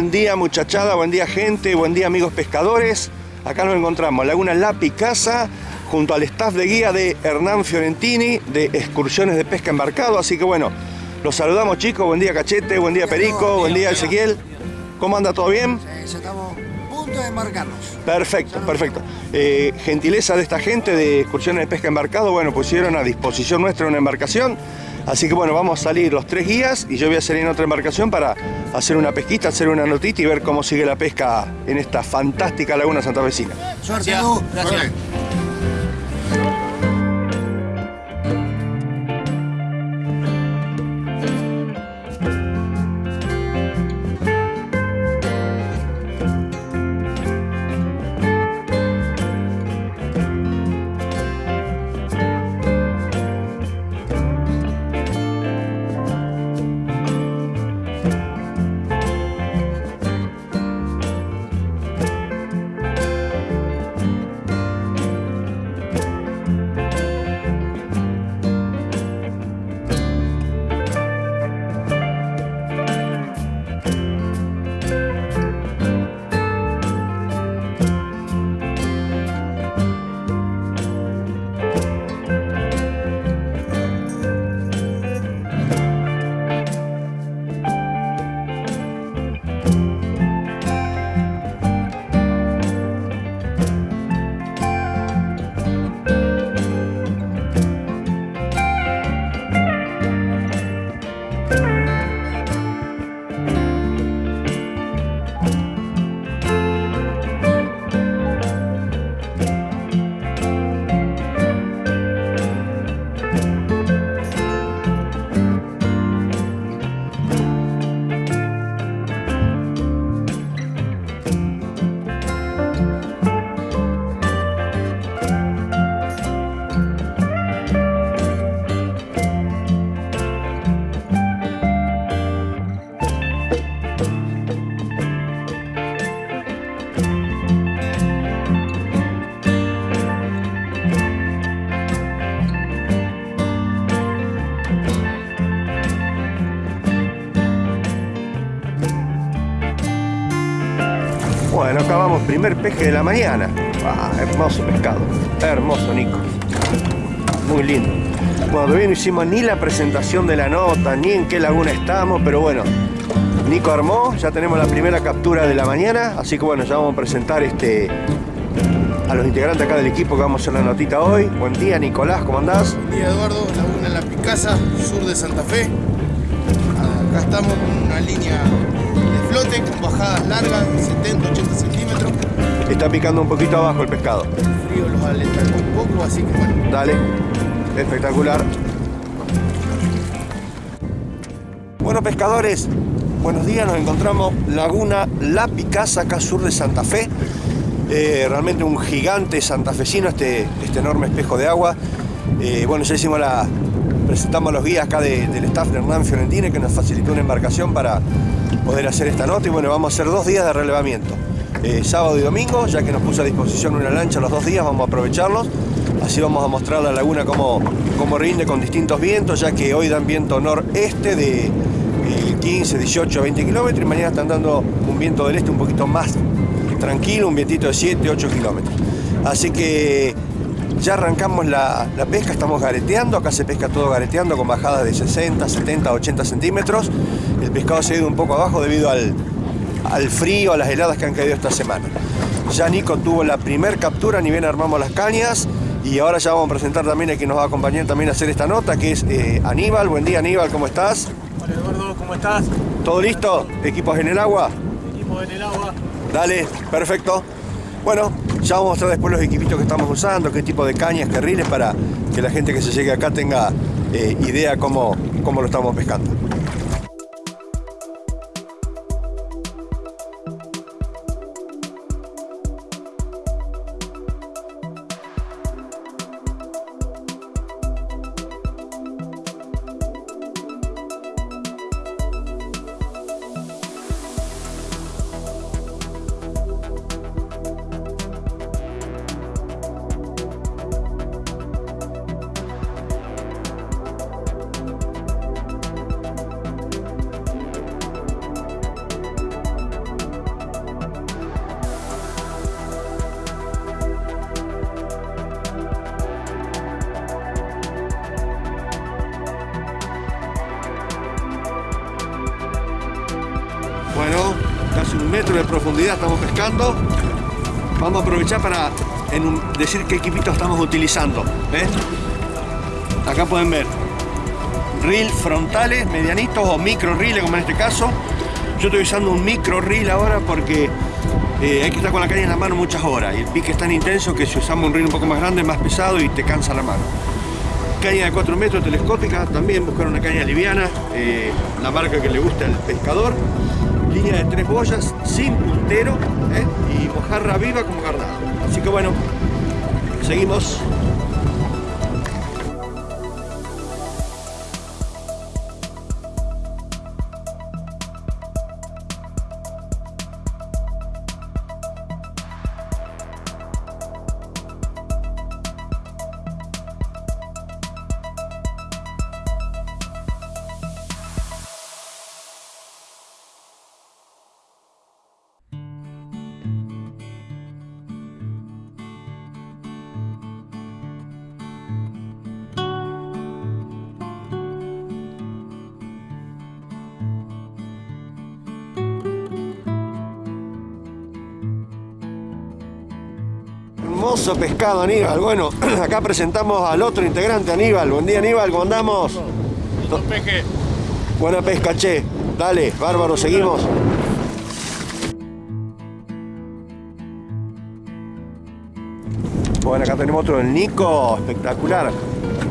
Buen día muchachada, buen día gente, buen día amigos pescadores. Acá nos encontramos, Laguna La Picasa, junto al staff de guía de Hernán Fiorentini de excursiones de pesca embarcado. Así que bueno, los saludamos chicos, buen día Cachete, buen día Perico, buen día Ezequiel. ¿Cómo anda? ¿Todo bien? Sí, ya estamos a punto de embarcarnos. Perfecto, perfecto. Eh, gentileza de esta gente de excursiones de pesca embarcado, bueno, pusieron a disposición nuestra una embarcación. Así que bueno, vamos a salir los tres guías y yo voy a salir en otra embarcación para hacer una pesquita, hacer una notita y ver cómo sigue la pesca en esta fantástica laguna santafesina. Suerte, Edu. Gracias. Primer peje de la mañana. Ah, hermoso pescado, hermoso Nico. Muy lindo. Bueno, todavía no hicimos ni la presentación de la nota, ni en qué laguna estamos, pero bueno, Nico armó, ya tenemos la primera captura de la mañana, así que bueno, ya vamos a presentar este a los integrantes acá del equipo que vamos a hacer la notita hoy. Buen día Nicolás, ¿cómo andás? Buen día Eduardo, Laguna La Picasa, sur de Santa Fe. Acá estamos con una línea flote con bajadas largas de 70, 80 centímetros. Está picando un poquito abajo el pescado. El frío los alenta un poco, así que bueno. Dale, espectacular. Bueno pescadores, buenos días, nos encontramos Laguna La Picasa, acá sur de Santa Fe. Eh, realmente un gigante santafesino este, este enorme espejo de agua. Eh, bueno, ya hicimos la. Presentamos a los guías acá de- del staff de Hernán Fiorentini que nos facilitó una embarcación para poder hacer esta nota y bueno, vamos a hacer dos días de relevamiento. Eh, sábado y domingo, ya que nos puso a disposición una lancha los dos días, vamos a aprovecharlos. Así vamos a mostrar la laguna cómo, cómo rinde con distintos vientos, ya que hoy dan viento noreste de eh, 15, 18, 20 kilómetros y mañana están dando un viento del este un poquito más tranquilo, un vientito de 7, 8 kilómetros. Así que ya arrancamos la, la pesca, estamos gareteando, acá se pesca todo gareteando con bajadas de 60, 70, 80 centímetros. El pescado se ha ido un poco abajo debido al, al frío, a las heladas que han caído esta semana. Ya Nico tuvo la primer captura, ni bien armamos las cañas y ahora ya vamos a presentar también a quien nos va a acompañar también a hacer esta nota, que es eh, Aníbal. Buen día Aníbal, ¿cómo estás? Hola Eduardo, ¿cómo estás? ¿Todo listo? ¿Equipos en el agua? Equipo en el agua. Dale, perfecto. Bueno, ya vamos a mostrar después los equipitos que estamos usando, qué tipo de cañas, carriles, para que la gente que se llegue acá tenga eh, idea cómo, cómo lo estamos pescando. Estamos pescando. Vamos a aprovechar para decir qué equipito estamos utilizando. ¿ves? Acá pueden ver reel frontales, medianitos o micro reel como en este caso. Yo estoy usando un micro reel ahora porque eh, hay que estar con la caña en la mano muchas horas y el pique es tan intenso que si usamos un reel un poco más grande más pesado y te cansa la mano. Caña de 4 metros telescópica, también buscar una caña liviana, eh, la marca que le gusta al pescador. Línea de tres boyas, sin ¿eh? y mojarra viva como carnada. Así que bueno, seguimos. Hermoso pescado, Aníbal. Bueno, acá presentamos al otro integrante, Aníbal. Buen día, Aníbal, ¿cómo andamos? Peje. Buena pesca, che. Dale, bárbaro, seguimos. Bueno, acá tenemos otro, el Nico, espectacular.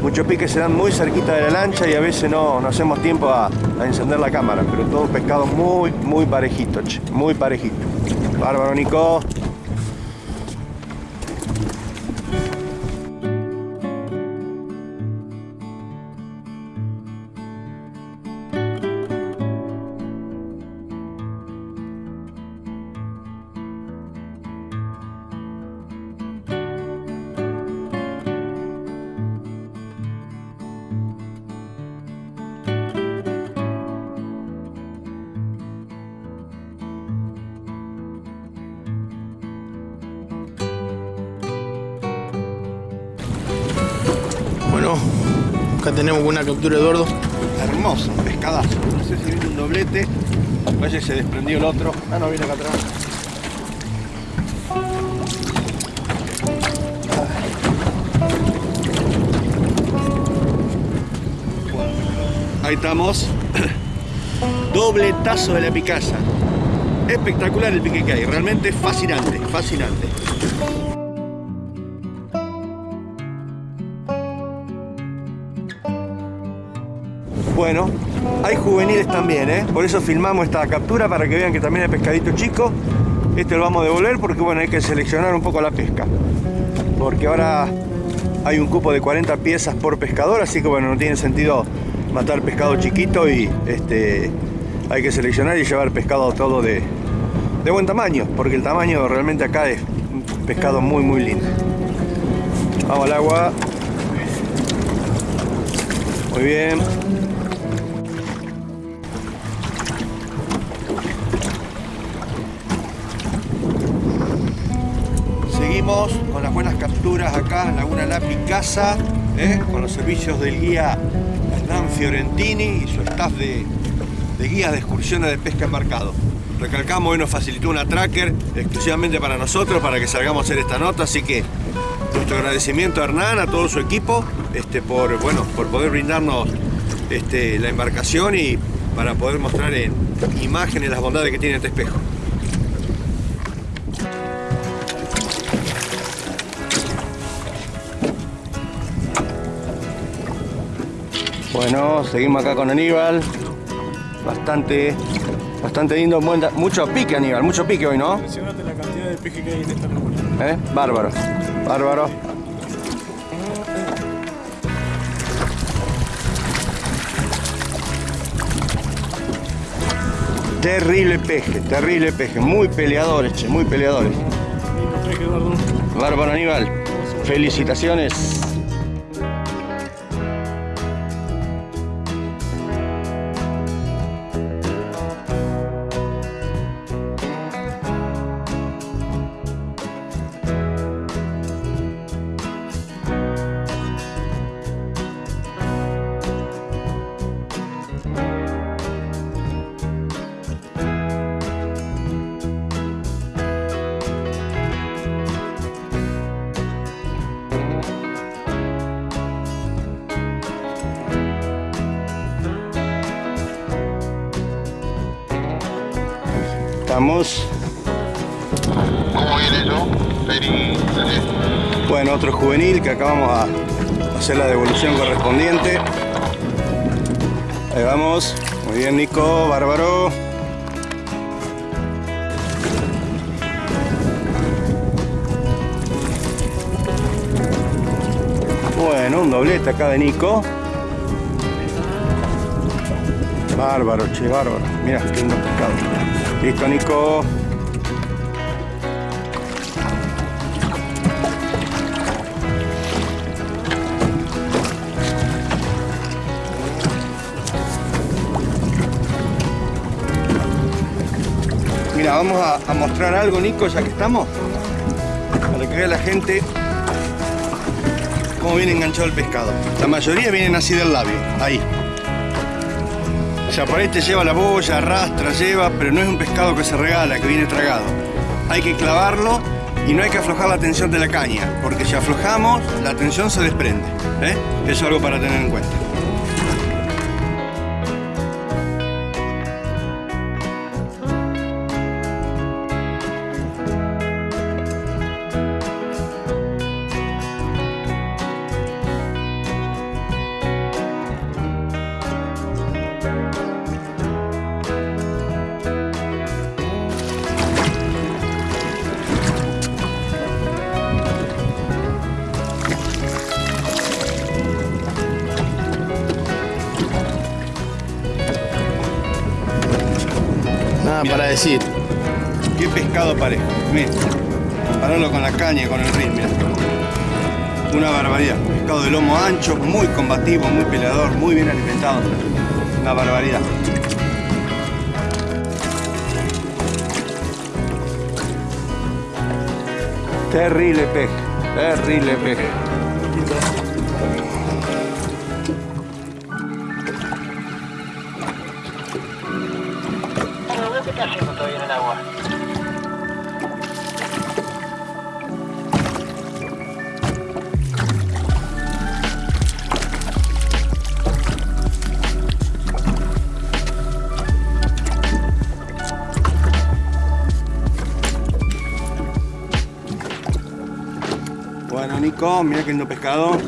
Muchos piques se dan muy cerquita de la lancha y a veces no, no hacemos tiempo a, a encender la cámara, pero todo pescado muy, muy parejito, che, muy parejito. Bárbaro, Nico. Tenemos una captura de Eduardo. Hermoso, pescadazo. No sé si viene un doblete. Que se desprendió el otro. Ah, no, viene acá atrás. Ahí estamos. Dobletazo de la picasa. Espectacular el pique que hay. Realmente fascinante, fascinante. Bueno, hay juveniles también, ¿eh? Por eso filmamos esta captura para que vean que también hay pescadito chico. Este lo vamos a devolver porque bueno, hay que seleccionar un poco la pesca. Porque ahora hay un cupo de 40 piezas por pescador, así que bueno, no tiene sentido matar pescado chiquito y este hay que seleccionar y llevar pescado todo de, de buen tamaño, porque el tamaño realmente acá es un pescado muy muy lindo. Vamos al agua. Muy bien. Con las buenas capturas acá en Laguna La Picasa, ¿eh? con los servicios del guía Hernán Fiorentini y su staff de, de guías de excursiones de pesca embarcado. Recalcamos, hoy nos facilitó una tracker exclusivamente para nosotros, para que salgamos a hacer esta nota, así que nuestro agradecimiento a Hernán, a todo su equipo, este, por, bueno, por poder brindarnos este, la embarcación y para poder mostrar en imágenes las bondades que tiene este espejo. Bueno, seguimos acá con Aníbal. Bastante, bastante lindo, buen mucho pique Aníbal, mucho pique hoy, ¿no? Impresionante la cantidad de peje que hay en esta laguna. ¿Eh? Bárbaro, bárbaro. Terrible peje, terrible peje, muy peleadores, che, muy peleadores. Bárbaro Aníbal, felicitaciones. Bueno, otro juvenil que acabamos a hacer la devolución correspondiente. Ahí vamos. Muy bien, Nico, bárbaro. Bueno, un doblete acá de Nico. Bárbaro, che, bárbaro. Mira, qué lindo pescado. Listo, Nico. Mira, vamos a, a mostrar algo, Nico, ya que estamos. Para que vea la gente cómo viene enganchado el pescado. La mayoría vienen así del labio, ahí. O sea, por ahí te lleva la boya, arrastra, lleva, pero no es un pescado que se regala, que viene tragado. Hay que clavarlo y no hay que aflojar la tensión de la caña, porque si aflojamos, la tensión se desprende. ¿eh? Eso es algo para tener en cuenta. Qué pescado parejo. Mira, compararlo con la caña, con el rin, mira. Una barbaridad. Pescado de lomo ancho, muy combativo, muy peleador, muy bien alimentado. Una barbaridad. Terrible pez, terrible pez. Nico, mira que lindo pescado.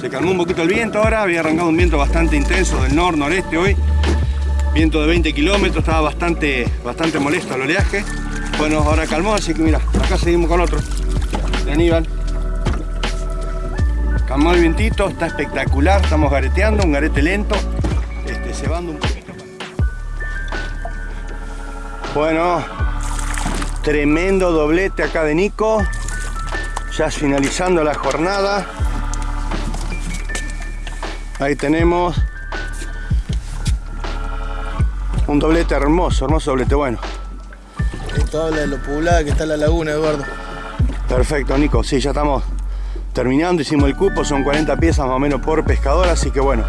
Se calmó un poquito el viento ahora, había arrancado un viento bastante intenso del nor-noreste hoy. Viento de 20 kilómetros, estaba bastante, bastante molesto el oleaje. Bueno, ahora calmó, así que mira, acá seguimos con otro. De Aníbal. Calmó el vientito, está espectacular, estamos gareteando, un garete lento, este, cebando un poquito. Bueno, tremendo doblete acá de Nico ya finalizando la jornada. Ahí tenemos un doblete hermoso, hermoso doblete, bueno. Esto habla de lo poblada que está la laguna, Eduardo. Perfecto, Nico, sí, ya estamos terminando, hicimos el cupo, son 40 piezas más o menos por pescador, así que bueno,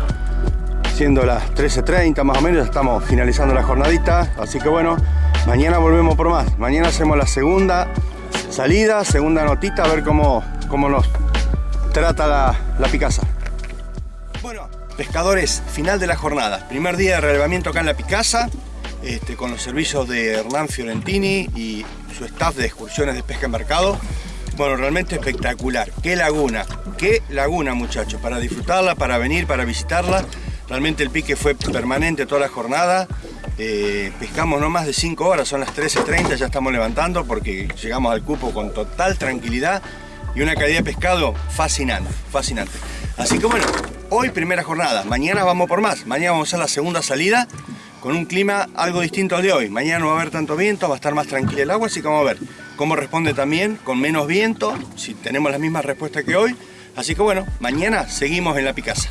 siendo las 13.30 más o menos, ya estamos finalizando la jornadita, así que bueno, mañana volvemos por más, mañana hacemos la segunda salida, segunda notita, a ver cómo, cómo nos trata la, la Picasa. Bueno, pescadores, final de la jornada. Primer día de relevamiento acá en la Picasa, este, con los servicios de Hernán Fiorentini y su staff de excursiones de pesca en mercado. Bueno, realmente espectacular. Qué laguna, qué laguna muchachos, para disfrutarla, para venir, para visitarla. Realmente el pique fue permanente toda la jornada. Eh, pescamos no más de 5 horas, son las 13.30, ya estamos levantando porque llegamos al cupo con total tranquilidad y una calidad de pescado fascinante, fascinante. Así que bueno, hoy primera jornada, mañana vamos por más, mañana vamos a hacer la segunda salida con un clima algo distinto al de hoy. Mañana no va a haber tanto viento, va a estar más tranquila el agua, así que vamos a ver cómo responde también con menos viento, si tenemos las mismas respuestas que hoy. Así que bueno, mañana seguimos en la Picasa.